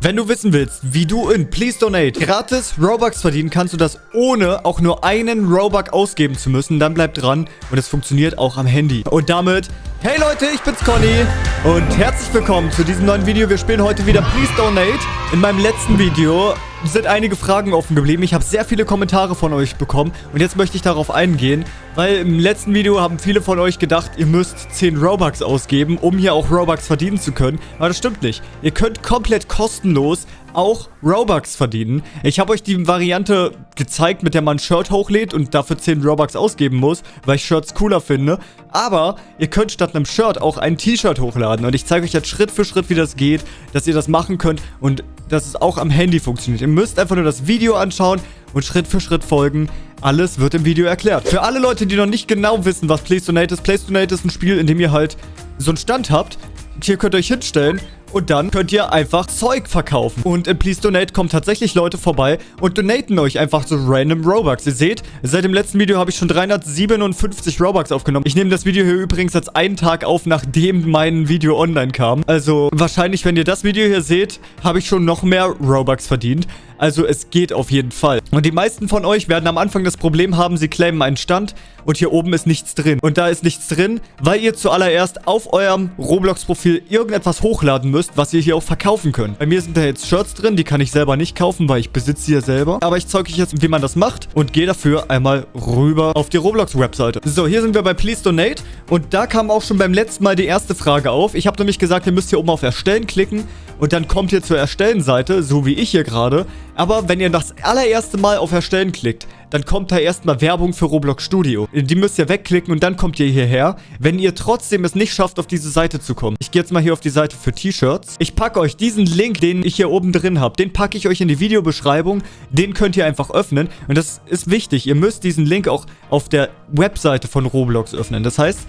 Wenn du wissen willst, wie du in Please Donate gratis Robux verdienen, kannst du das ohne auch nur einen Robux ausgeben zu müssen. Dann bleib dran und es funktioniert auch am Handy. Und damit, hey Leute, ich bin's Conny und herzlich willkommen zu diesem neuen Video. Wir spielen heute wieder Please Donate. In meinem letzten Video sind einige Fragen offen geblieben. Ich habe sehr viele Kommentare von euch bekommen und jetzt möchte ich darauf eingehen, weil im letzten Video haben viele von euch gedacht, ihr müsst 10 Robux ausgeben, um hier auch Robux verdienen zu können. Aber das stimmt nicht. Ihr könnt komplett kostenlos auch Robux verdienen. Ich habe euch die Variante gezeigt, mit der man ein Shirt hochlädt und dafür 10 Robux ausgeben muss, weil ich Shirts cooler finde. Aber ihr könnt statt einem Shirt auch ein T-Shirt hochladen. Und ich zeige euch jetzt Schritt für Schritt, wie das geht, dass ihr das machen könnt und dass es auch am Handy funktioniert. Ihr müsst einfach nur das Video anschauen und Schritt für Schritt folgen. Alles wird im Video erklärt. Für alle Leute, die noch nicht genau wissen, was Place Donate ist. Place Donate ist ein Spiel, in dem ihr halt so einen Stand habt. Hier könnt ihr euch hinstellen und dann könnt ihr einfach Zeug verkaufen. Und in Please Donate kommen tatsächlich Leute vorbei und donaten euch einfach so random Robux. Ihr seht, seit dem letzten Video habe ich schon 357 Robux aufgenommen. Ich nehme das Video hier übrigens als einen Tag auf, nachdem mein Video online kam. Also wahrscheinlich, wenn ihr das Video hier seht, habe ich schon noch mehr Robux verdient. Also es geht auf jeden Fall. Und die meisten von euch werden am Anfang das Problem haben, sie claimen einen Stand und hier oben ist nichts drin. Und da ist nichts drin, weil ihr zuallererst auf eurem Roblox-Profil irgendetwas hochladen müsst, was ihr hier auch verkaufen könnt. Bei mir sind da jetzt Shirts drin, die kann ich selber nicht kaufen, weil ich besitze sie ja selber. Aber ich zeige euch jetzt, wie man das macht und gehe dafür einmal rüber auf die Roblox-Webseite. So, hier sind wir bei Please Donate und da kam auch schon beim letzten Mal die erste Frage auf. Ich habe nämlich gesagt, ihr müsst hier oben auf Erstellen klicken und dann kommt ihr zur Erstellen-Seite, so wie ich hier gerade. Aber wenn ihr das allererste Mal auf Erstellen klickt, dann kommt da erstmal Werbung für Roblox Studio. Die müsst ihr wegklicken und dann kommt ihr hierher, wenn ihr trotzdem es nicht schafft, auf diese Seite zu kommen. Ich gehe jetzt mal hier auf die Seite für T-Shirts. Ich packe euch diesen Link, den ich hier oben drin habe, den packe ich euch in die Videobeschreibung. Den könnt ihr einfach öffnen. Und das ist wichtig. Ihr müsst diesen Link auch auf der Webseite von Roblox öffnen. Das heißt,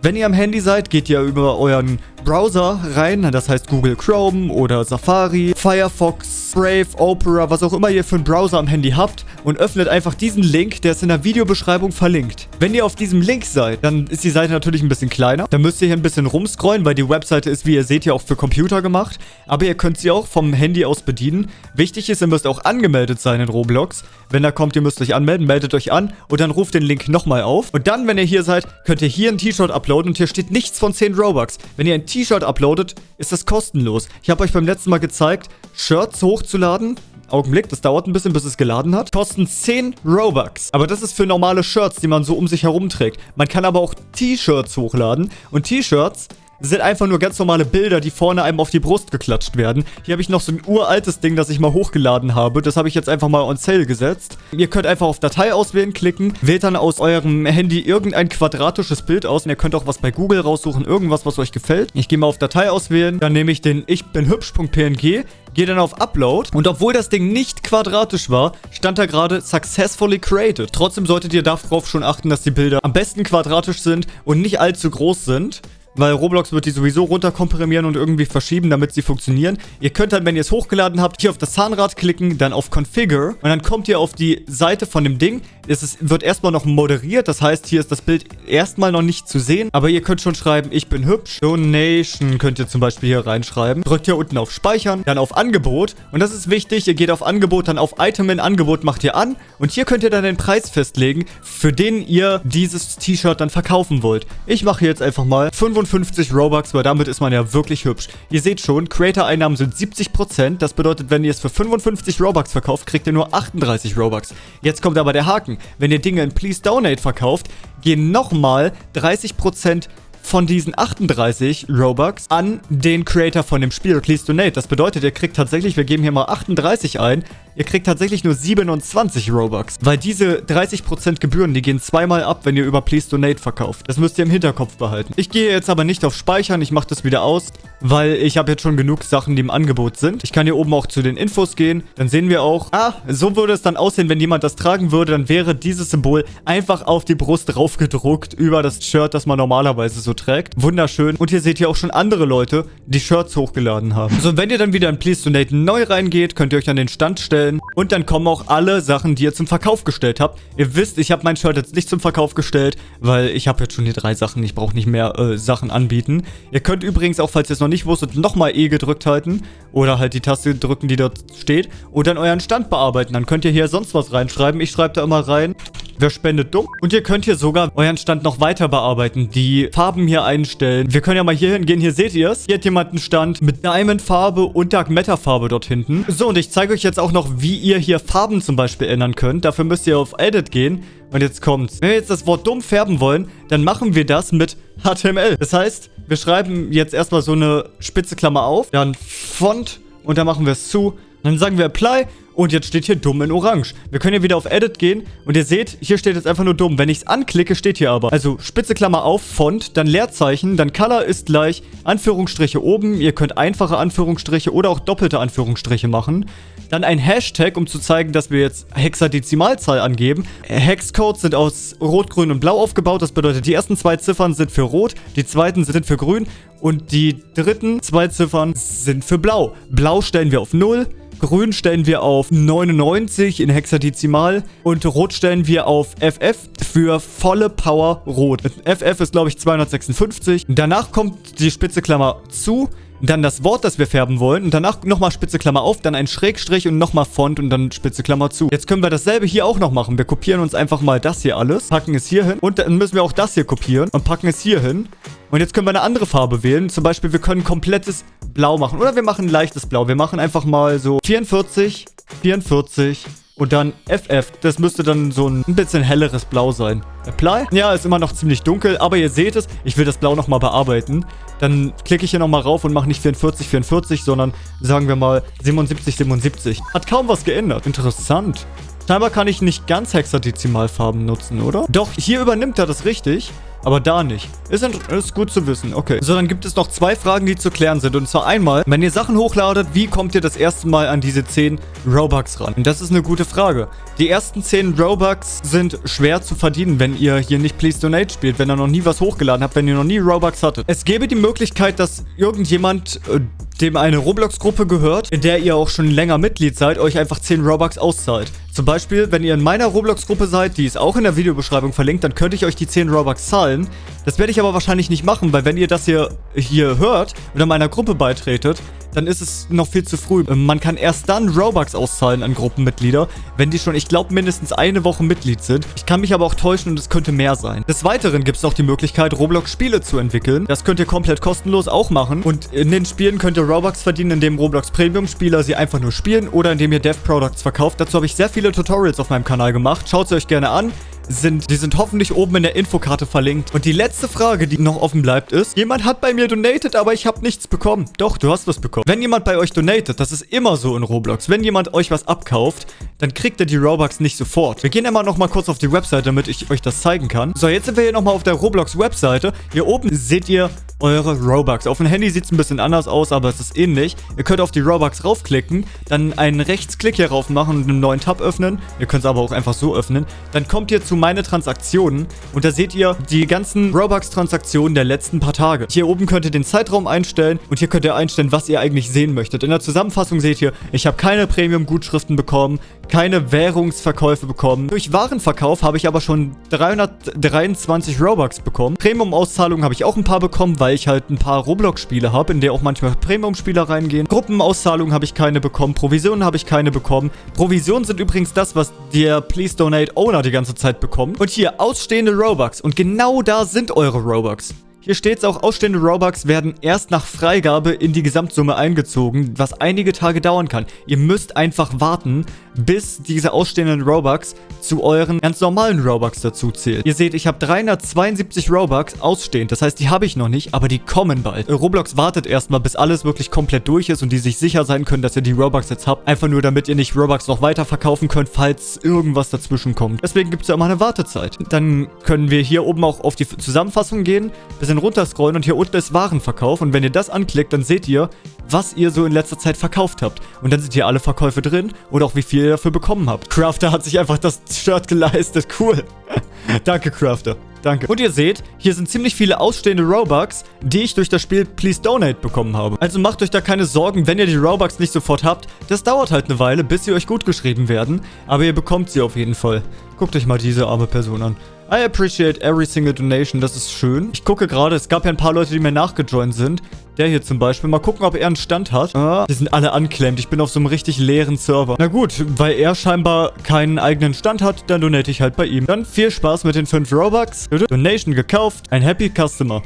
wenn ihr am Handy seid, geht ihr über euren Browser rein, das heißt Google Chrome oder Safari, Firefox, Brave, Opera, was auch immer ihr für einen Browser am Handy habt und öffnet einfach diesen Link, der ist in der Videobeschreibung verlinkt. Wenn ihr auf diesem Link seid, dann ist die Seite natürlich ein bisschen kleiner. Dann müsst ihr hier ein bisschen rumscrollen, weil die Webseite ist, wie ihr seht, ja auch für Computer gemacht. Aber ihr könnt sie auch vom Handy aus bedienen. Wichtig ist, ihr müsst auch angemeldet sein in Roblox. Wenn da kommt, ihr müsst euch anmelden, meldet euch an und dann ruft den Link nochmal auf. Und dann, wenn ihr hier seid, könnt ihr hier ein T-Shirt uploaden und hier steht nichts von 10 Robux. Wenn ihr ein T-Shirt uploadet, ist das kostenlos. Ich habe euch beim letzten Mal gezeigt, Shirts hochzuladen. Augenblick, das dauert ein bisschen, bis es geladen hat. Kosten 10 Robux. Aber das ist für normale Shirts, die man so um sich herum trägt. Man kann aber auch T-Shirts hochladen. Und T-Shirts sind einfach nur ganz normale Bilder, die vorne einem auf die Brust geklatscht werden. Hier habe ich noch so ein uraltes Ding, das ich mal hochgeladen habe. Das habe ich jetzt einfach mal on sale gesetzt. Ihr könnt einfach auf Datei auswählen klicken, wählt dann aus eurem Handy irgendein quadratisches Bild aus und ihr könnt auch was bei Google raussuchen, irgendwas, was euch gefällt. Ich gehe mal auf Datei auswählen, dann nehme ich den ich bin hübsch.png, gehe dann auf Upload und obwohl das Ding nicht quadratisch war, stand da gerade Successfully Created. Trotzdem solltet ihr darauf schon achten, dass die Bilder am besten quadratisch sind und nicht allzu groß sind weil Roblox wird die sowieso runterkomprimieren und irgendwie verschieben, damit sie funktionieren. Ihr könnt dann, wenn ihr es hochgeladen habt, hier auf das Zahnrad klicken, dann auf Configure und dann kommt ihr auf die Seite von dem Ding. Es ist, wird erstmal noch moderiert, das heißt, hier ist das Bild erstmal noch nicht zu sehen, aber ihr könnt schon schreiben, ich bin hübsch. Donation könnt ihr zum Beispiel hier reinschreiben. Drückt hier unten auf Speichern, dann auf Angebot und das ist wichtig, ihr geht auf Angebot, dann auf Item in Angebot macht ihr an und hier könnt ihr dann den Preis festlegen, für den ihr dieses T-Shirt dann verkaufen wollt. Ich mache jetzt einfach mal 55 55 Robux, weil damit ist man ja wirklich hübsch. Ihr seht schon, Creator-Einnahmen sind 70%. Das bedeutet, wenn ihr es für 55 Robux verkauft, kriegt ihr nur 38 Robux. Jetzt kommt aber der Haken. Wenn ihr Dinge in Please Donate verkauft, gehen nochmal 30% von diesen 38 Robux an den Creator von dem Spiel, Please Donate. Das bedeutet, ihr kriegt tatsächlich, wir geben hier mal 38 ein, Ihr kriegt tatsächlich nur 27 Robux, weil diese 30% Gebühren, die gehen zweimal ab, wenn ihr über Please Donate verkauft. Das müsst ihr im Hinterkopf behalten. Ich gehe jetzt aber nicht auf Speichern, ich mache das wieder aus, weil ich habe jetzt schon genug Sachen, die im Angebot sind. Ich kann hier oben auch zu den Infos gehen, dann sehen wir auch, ah, so würde es dann aussehen, wenn jemand das tragen würde, dann wäre dieses Symbol einfach auf die Brust drauf gedruckt über das Shirt, das man normalerweise so trägt. Wunderschön. Und hier seht ihr auch schon andere Leute, die Shirts hochgeladen haben. So, wenn ihr dann wieder in Please Donate neu reingeht, könnt ihr euch an den Stand stellen. Und dann kommen auch alle Sachen, die ihr zum Verkauf gestellt habt. Ihr wisst, ich habe mein Shirt jetzt nicht zum Verkauf gestellt, weil ich habe jetzt schon hier drei Sachen. Ich brauche nicht mehr äh, Sachen anbieten. Ihr könnt übrigens auch, falls ihr es noch nicht wusstet, nochmal E gedrückt halten. Oder halt die Taste drücken, die dort steht. Und dann euren Stand bearbeiten. Dann könnt ihr hier sonst was reinschreiben. Ich schreibe da immer rein. Wer spendet dumm? Und ihr könnt hier sogar euren Stand noch weiter bearbeiten. Die Farben hier einstellen. Wir können ja mal hier hingehen. Hier seht ihr es. Hier hat jemand einen Stand mit Diamond-Farbe und Dark Matter-Farbe dort hinten. So, und ich zeige euch jetzt auch noch, wie ihr hier Farben zum Beispiel ändern könnt. Dafür müsst ihr auf Edit gehen. Und jetzt kommt's. Wenn wir jetzt das Wort dumm färben wollen, dann machen wir das mit HTML. Das heißt, wir schreiben jetzt erstmal so eine spitze Klammer auf, dann Font und dann machen wir es zu. Dann sagen wir Apply und jetzt steht hier dumm in orange. Wir können hier wieder auf Edit gehen und ihr seht, hier steht jetzt einfach nur dumm. Wenn ich es anklicke, steht hier aber. Also spitze Klammer auf, Font, dann Leerzeichen, dann Color ist gleich Anführungsstriche oben. Ihr könnt einfache Anführungsstriche oder auch doppelte Anführungsstriche machen. Dann ein Hashtag, um zu zeigen, dass wir jetzt Hexadezimalzahl angeben. Hexcodes sind aus Rot, Grün und Blau aufgebaut. Das bedeutet, die ersten zwei Ziffern sind für Rot, die zweiten sind für Grün und die dritten zwei Ziffern sind für Blau. Blau stellen wir auf 0, Grün stellen wir auf 99 in Hexadezimal und Rot stellen wir auf FF für volle Power Rot. FF ist, glaube ich, 256. Danach kommt die spitze Klammer zu, dann das Wort, das wir färben wollen und danach nochmal spitze Klammer auf, dann ein Schrägstrich und nochmal Font und dann spitze Klammer zu. Jetzt können wir dasselbe hier auch noch machen. Wir kopieren uns einfach mal das hier alles, packen es hier hin und dann müssen wir auch das hier kopieren und packen es hier hin. Und jetzt können wir eine andere Farbe wählen. Zum Beispiel, wir können komplettes Blau machen. Oder wir machen ein leichtes Blau. Wir machen einfach mal so 44, 44 und dann FF. Das müsste dann so ein bisschen helleres Blau sein. Apply. Ja, ist immer noch ziemlich dunkel, aber ihr seht es. Ich will das Blau nochmal bearbeiten. Dann klicke ich hier nochmal rauf und mache nicht 44, 44, sondern sagen wir mal 77, 77. Hat kaum was geändert. Interessant. Scheinbar kann ich nicht ganz Hexadezimalfarben nutzen, oder? Doch, hier übernimmt er das richtig. Aber da nicht. Ist, ist gut zu wissen. Okay. So, dann gibt es noch zwei Fragen, die zu klären sind. Und zwar einmal, wenn ihr Sachen hochladet, wie kommt ihr das erste Mal an diese 10 Robux ran? Das ist eine gute Frage. Die ersten 10 Robux sind schwer zu verdienen, wenn ihr hier nicht Please Donate spielt, wenn ihr noch nie was hochgeladen habt, wenn ihr noch nie Robux hattet. Es gäbe die Möglichkeit, dass irgendjemand... Äh, dem eine Roblox-Gruppe gehört, in der ihr auch schon länger Mitglied seid, euch einfach 10 Robux auszahlt. Zum Beispiel, wenn ihr in meiner Roblox-Gruppe seid, die ist auch in der Videobeschreibung verlinkt, dann könnte ich euch die 10 Robux zahlen. Das werde ich aber wahrscheinlich nicht machen, weil wenn ihr das hier, hier hört oder meiner Gruppe beitretet, dann ist es noch viel zu früh. Ähm, man kann erst dann Robux auszahlen an Gruppenmitglieder, wenn die schon, ich glaube, mindestens eine Woche Mitglied sind. Ich kann mich aber auch täuschen und es könnte mehr sein. Des Weiteren gibt es noch die Möglichkeit, Roblox-Spiele zu entwickeln. Das könnt ihr komplett kostenlos auch machen. Und in den Spielen könnt ihr Robux verdienen, indem Roblox Premium-Spieler sie einfach nur spielen oder indem ihr Dev-Products verkauft. Dazu habe ich sehr viele Tutorials auf meinem Kanal gemacht. Schaut sie euch gerne an sind, die sind hoffentlich oben in der Infokarte verlinkt. Und die letzte Frage, die noch offen bleibt, ist, jemand hat bei mir donated, aber ich habe nichts bekommen. Doch, du hast was bekommen. Wenn jemand bei euch donatet, das ist immer so in Roblox, wenn jemand euch was abkauft, dann kriegt er die Robux nicht sofort. Wir gehen immer noch mal kurz auf die Webseite, damit ich euch das zeigen kann. So, jetzt sind wir hier noch mal auf der Roblox-Webseite. Hier oben seht ihr eure Robux. Auf dem Handy sieht es ein bisschen anders aus, aber es ist ähnlich. Ihr könnt auf die Robux raufklicken, dann einen Rechtsklick hier rauf machen und einen neuen Tab öffnen. Ihr könnt es aber auch einfach so öffnen. Dann kommt ihr zu meine Transaktionen und da seht ihr die ganzen Robux-Transaktionen der letzten paar Tage. Hier oben könnt ihr den Zeitraum einstellen und hier könnt ihr einstellen, was ihr eigentlich sehen möchtet. In der Zusammenfassung seht ihr, ich habe keine Premium-Gutschriften bekommen, keine Währungsverkäufe bekommen. Durch Warenverkauf habe ich aber schon 323 Robux bekommen. Premium-Auszahlungen habe ich auch ein paar bekommen, weil ich halt ein paar Roblox-Spiele habe, in der auch manchmal Premium-Spieler reingehen. Gruppenauszahlungen habe ich keine bekommen. Provisionen habe ich keine bekommen. Provisionen sind übrigens das, was der Please Donate Owner die ganze Zeit bekommt. Und hier ausstehende Robux. Und genau da sind eure Robux. Hier steht es auch, ausstehende Robux werden erst nach Freigabe in die Gesamtsumme eingezogen, was einige Tage dauern kann. Ihr müsst einfach warten, bis diese ausstehenden Robux zu euren ganz normalen Robux dazu zählt. Ihr seht, ich habe 372 Robux ausstehend. Das heißt, die habe ich noch nicht, aber die kommen bald. Roblox wartet erstmal, bis alles wirklich komplett durch ist und die sich sicher sein können, dass ihr die Robux jetzt habt. Einfach nur, damit ihr nicht Robux noch weiter verkaufen könnt, falls irgendwas dazwischen kommt. Deswegen gibt es ja immer eine Wartezeit. Dann können wir hier oben auch auf die Zusammenfassung gehen, bisschen runterscrollen und hier unten ist Warenverkauf. Und wenn ihr das anklickt, dann seht ihr, was ihr so in letzter Zeit verkauft habt. Und dann sind hier alle Verkäufe drin und auch wie viel ihr dafür bekommen habt. Crafter hat sich einfach das Shirt geleistet. Cool. Danke, Crafter. Danke. Und ihr seht, hier sind ziemlich viele ausstehende Robux, die ich durch das Spiel Please Donate bekommen habe. Also macht euch da keine Sorgen, wenn ihr die Robux nicht sofort habt. Das dauert halt eine Weile, bis sie euch gut geschrieben werden. Aber ihr bekommt sie auf jeden Fall. Guckt euch mal diese arme Person an. I appreciate every single donation. Das ist schön. Ich gucke gerade, es gab ja ein paar Leute, die mir nachgejoint sind. Der hier zum Beispiel. Mal gucken, ob er einen Stand hat. Ah, die sind alle anklemmt. Ich bin auf so einem richtig leeren Server. Na gut, weil er scheinbar keinen eigenen Stand hat, dann donate ich halt bei ihm. Dann viel Spaß mit den 5 Robux. Donation gekauft. Ein Happy Customer.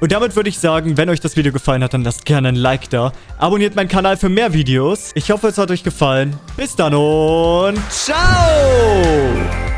Und damit würde ich sagen, wenn euch das Video gefallen hat, dann lasst gerne ein Like da. Abonniert meinen Kanal für mehr Videos. Ich hoffe, es hat euch gefallen. Bis dann und ciao!